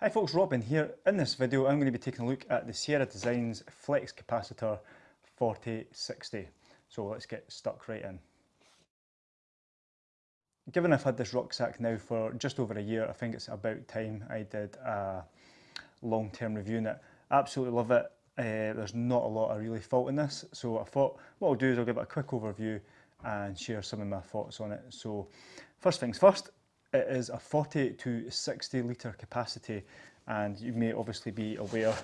Hi folks, Robin here. In this video I'm going to be taking a look at the Sierra Designs Flex Capacitor 4060. So let's get stuck right in. Given I've had this rucksack now for just over a year, I think it's about time I did a long-term review on it. Absolutely love it. Uh, there's not a lot of really fault in this, so I thought what I'll do is I'll give it a quick overview and share some of my thoughts on it. So first things first, it is a 40 to 60 litre capacity and you may obviously be aware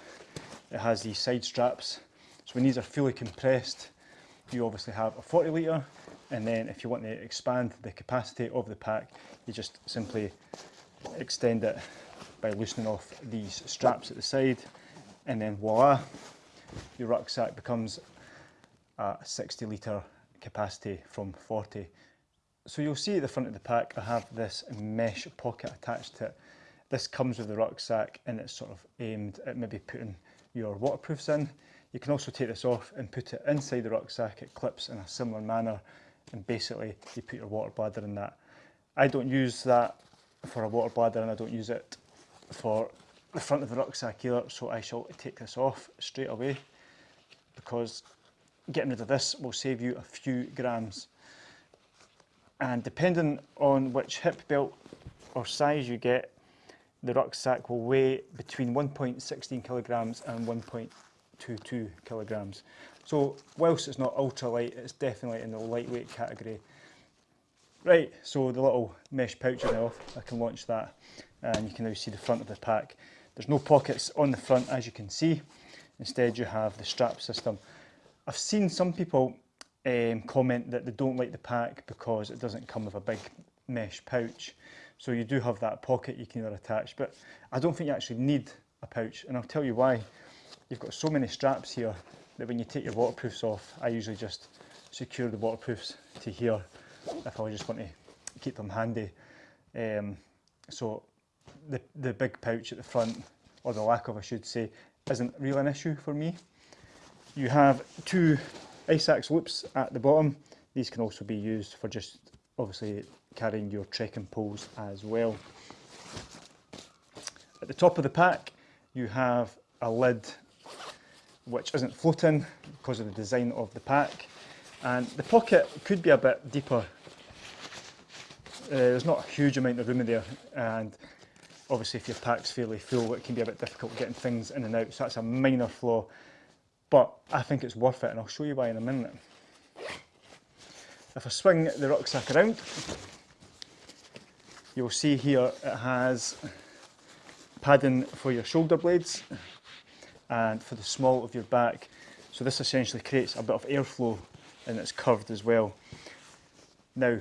it has these side straps. So when these are fully compressed, you obviously have a 40 litre and then if you want to expand the capacity of the pack, you just simply extend it by loosening off these straps at the side and then voila, your rucksack becomes a 60 litre capacity from 40 so you'll see at the front of the pack I have this mesh pocket attached to it. This comes with the rucksack and it's sort of aimed at maybe putting your waterproofs in. You can also take this off and put it inside the rucksack. It clips in a similar manner and basically you put your water bladder in that. I don't use that for a water bladder and I don't use it for the front of the rucksack either so I shall take this off straight away because getting rid of this will save you a few grams and depending on which hip belt or size you get, the rucksack will weigh between 1.16 kilograms and 1.22 kilograms. So whilst it's not ultra light, it's definitely in the lightweight category. Right, so the little mesh pouch now off, I can launch that and you can now see the front of the pack. There's no pockets on the front as you can see. Instead you have the strap system. I've seen some people um, comment that they don't like the pack because it doesn't come with a big mesh pouch. So you do have that pocket you can either attach, but I don't think you actually need a pouch. And I'll tell you why. You've got so many straps here that when you take your waterproofs off, I usually just secure the waterproofs to here if I just want to keep them handy. Um, so the, the big pouch at the front, or the lack of I should say, isn't really an issue for me. You have two ice axe loops at the bottom. These can also be used for just obviously carrying your trekking poles as well. At the top of the pack you have a lid which isn't floating because of the design of the pack and the pocket could be a bit deeper. Uh, there's not a huge amount of room in there and obviously if your pack's fairly full it can be a bit difficult getting things in and out so that's a minor flaw but I think it's worth it and I'll show you why in a minute. If I swing the rucksack around, you'll see here it has padding for your shoulder blades and for the small of your back. So this essentially creates a bit of airflow and it's curved as well. Now,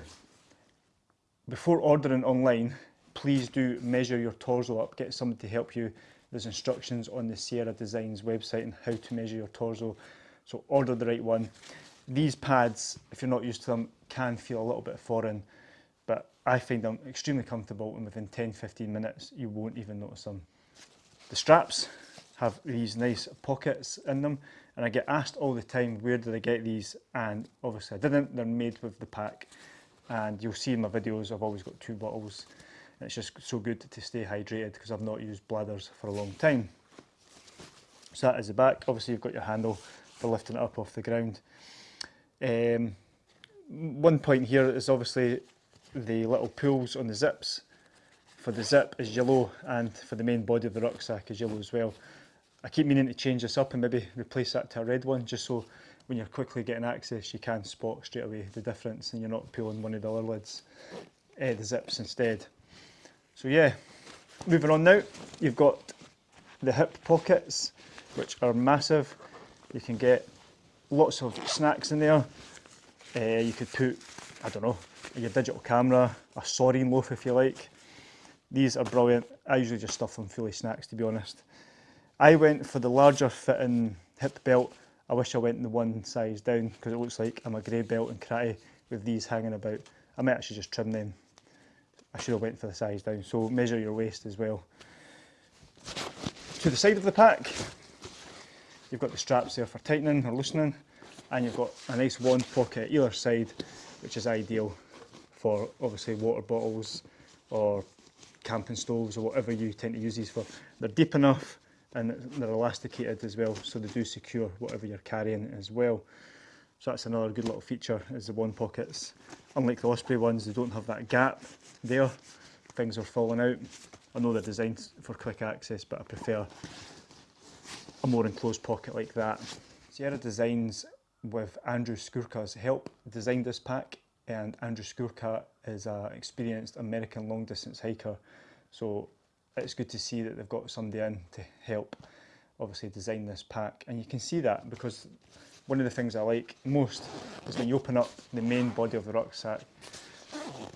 before ordering online, please do measure your torso up, get somebody to help you there's instructions on the Sierra Designs website on how to measure your torso. So order the right one. These pads, if you're not used to them, can feel a little bit foreign, but I find them extremely comfortable and within 10-15 minutes you won't even notice them. The straps have these nice pockets in them and I get asked all the time where did I get these and obviously I didn't, they're made with the pack and you'll see in my videos I've always got two bottles it's just so good to stay hydrated because I've not used bladders for a long time. So that is the back. Obviously you've got your handle for lifting it up off the ground. Um, one point here is obviously the little pulls on the zips. For the zip is yellow and for the main body of the rucksack is yellow as well. I keep meaning to change this up and maybe replace that to a red one just so when you're quickly getting access you can spot straight away the difference and you're not pulling one of the other lids, uh, the zips instead. So yeah, moving on now, you've got the hip pockets, which are massive. You can get lots of snacks in there. Uh, you could put, I don't know, your digital camera, a saurine loaf if you like. These are brilliant. I usually just stuff them fully snacks to be honest. I went for the larger fitting hip belt. I wish I went in the one size down because it looks like I'm a grey belt and karate with these hanging about. I might actually just trim them I should have went for the size down. So measure your waist as well. To the side of the pack, you've got the straps there for tightening or loosening, and you've got a nice wand pocket either side, which is ideal for obviously water bottles or camping stoves or whatever you tend to use these for. They're deep enough and they're elasticated as well so they do secure whatever you're carrying as well. So that's another good little feature is the wand pockets. Unlike the Osprey ones, they don't have that gap there. Things are falling out. I know they're designed for quick access, but I prefer a more enclosed pocket like that. Sierra Designs with Andrew Skurka's help designed this pack and Andrew Skurka is an experienced American long distance hiker so it's good to see that they've got somebody in to help obviously design this pack and you can see that because one of the things I like most is when you open up the main body of the rucksack I'll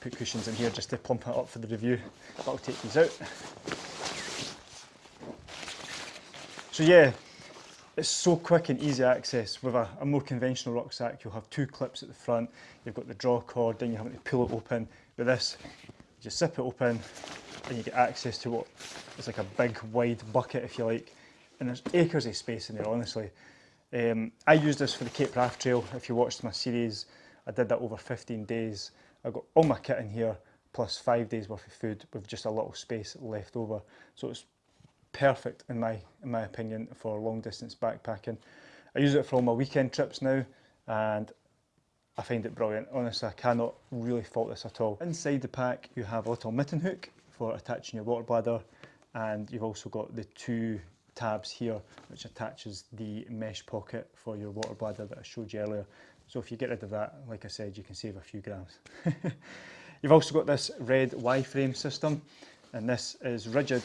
put cushions in here just to plump it up for the review but I'll take these out so yeah it's so quick and easy access. With a, a, more conventional rucksack, you'll have two clips at the front, you've got the draw cord, then you have to pull it open. With this, you just zip it open and you get access to what is like a big wide bucket if you like. And there's acres of space in there, honestly. Um, I used this for the Cape Wrath Trail. If you watched my series, I did that over 15 days. I got all my kit in here, plus five days worth of food with just a little space left over. So it's perfect in my in my opinion for long distance backpacking. I use it for all my weekend trips now and I find it brilliant. Honestly, I cannot really fault this at all. Inside the pack you have a little mitten hook for attaching your water bladder and you've also got the two tabs here which attaches the mesh pocket for your water bladder that I showed you earlier. So if you get rid of that, like I said, you can save a few grams. You've also got this red Y-frame system and this is rigid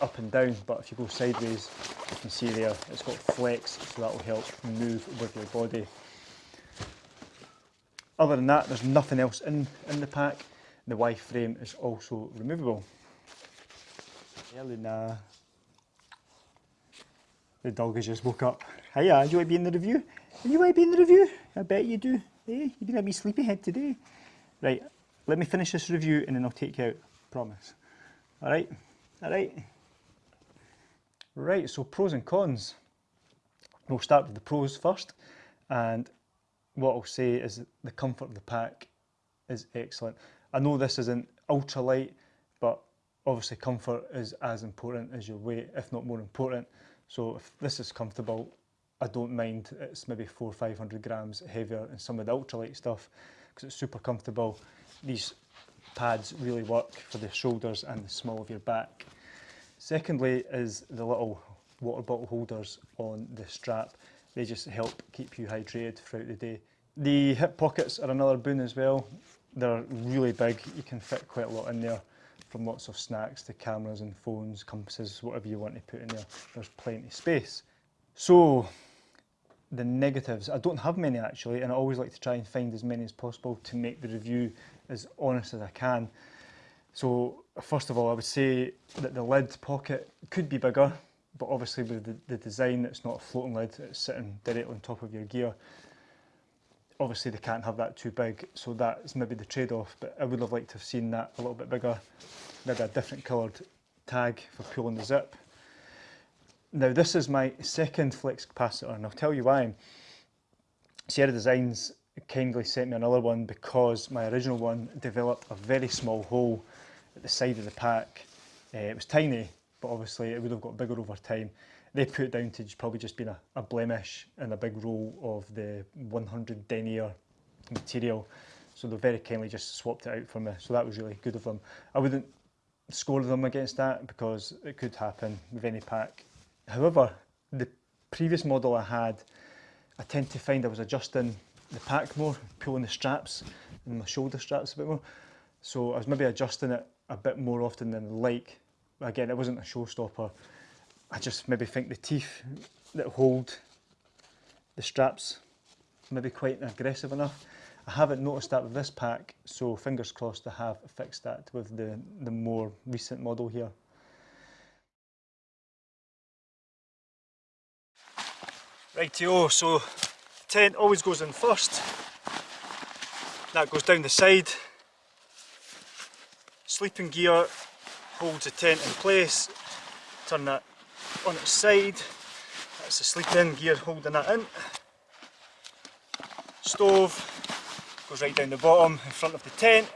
up and down but if you go sideways you can see there it's got flex so that will help move with your body. Other than that there's nothing else in, in the pack. The Y frame is also removable. Yeah, Luna. The dog has just woke up. Hiya, do uh, you want to be in the review? Do you want to be in the review? I bet you do. Hey, you've been a wee sleepyhead today. Right, let me finish this review and then I'll take you out. Promise. All right, all right. Right, so pros and cons. We'll start with the pros first. And what I'll say is the comfort of the pack is excellent. I know this isn't ultra light, but obviously comfort is as important as your weight, if not more important. So if this is comfortable, I don't mind it's maybe four or 500 grams heavier than some of the ultralight stuff because it's super comfortable. These pads really work for the shoulders and the small of your back. Secondly is the little water bottle holders on the strap. They just help keep you hydrated throughout the day. The hip pockets are another boon as well. They're really big, you can fit quite a lot in there from lots of snacks to cameras and phones, compasses, whatever you want to put in there. There's plenty of space. So the negatives, I don't have many actually, and I always like to try and find as many as possible to make the review as honest as I can. So first of all, I would say that the lid pocket could be bigger, but obviously with the, the design, it's not a floating lid, it's sitting directly on top of your gear. Obviously they can't have that too big, so that's maybe the trade-off, but I would have liked to have seen that a little bit bigger. Maybe a different coloured tag for pulling the zip. Now this is my second flex capacitor, and I'll tell you why. Sierra Designs kindly sent me another one because my original one developed a very small hole at the side of the pack. Uh, it was tiny, but obviously it would have got bigger over time. They put it down to probably just being a, a blemish in a big roll of the 100 denier material. So they very kindly just swapped it out for me. So that was really good of them. I wouldn't score them against that because it could happen with any pack. However, the previous model I had, I tend to find I was adjusting the pack more, pulling the straps and my shoulder straps a bit more. So I was maybe adjusting it a bit more often than like. Again, it wasn't a showstopper. I just maybe think the teeth that hold the straps maybe quite aggressive enough. I haven't noticed that with this pack, so fingers crossed I have fixed that with the, the more recent model here. Rightio, so tent always goes in first. That goes down the side. Sleeping gear holds the tent in place. Turn that on its side. That's the sleeping gear holding that in. Stove goes right down the bottom in front of the tent.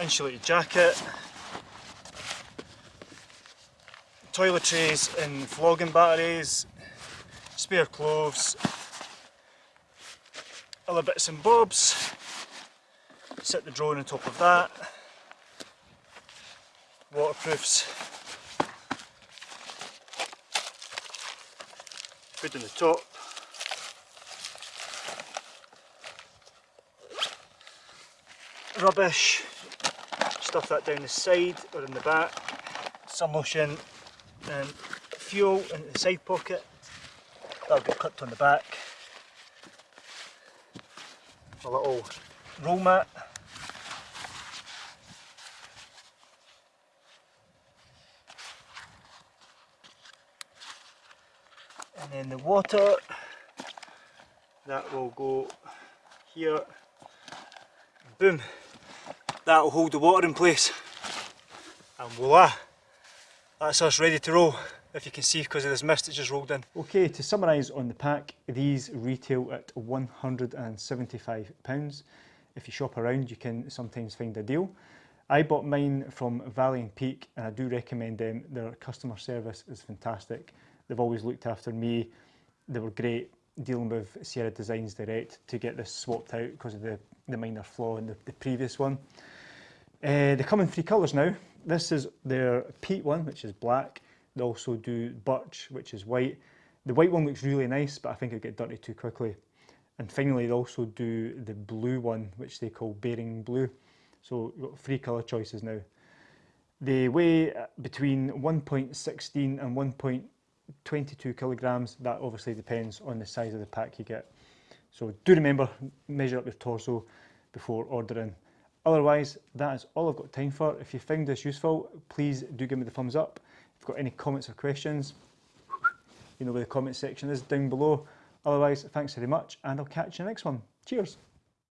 insulated jacket, toiletries and flogging batteries, spare clothes, other bits and bobs, set the drone on top of that, waterproofs, food on the top, rubbish, stuff that down the side or in the back, sun lotion and fuel in the side pocket, that'll get clipped on the back, a little roll mat, then the water. That will go here. Boom. That will hold the water in place. And voila. That's us ready to roll if you can see because of this mist that just rolled in. Okay to summarise on the pack these retail at £175 if you shop around you can sometimes find a deal. I bought mine from Valley and Peak and I do recommend them, their customer service is fantastic. They've always looked after me, they were great dealing with Sierra Designs Direct to get this swapped out because of the, the minor flaw in the, the previous one. Uh, they come in three colours now. This is their peat one, which is black. They also do birch, which is white. The white one looks really nice, but I think it'll get dirty too quickly. And finally, they also do the blue one, which they call bearing blue. So you've got three colour choices now. They weigh between 1.16 and 1.22 kilograms. That obviously depends on the size of the pack you get. So do remember, measure up your torso before ordering. Otherwise, that is all I've got time for. If you found this useful, please do give me the thumbs up. If you've got any comments or questions, you know where the comment section is down below. Otherwise, thanks very much and I'll catch you in the next one. Cheers.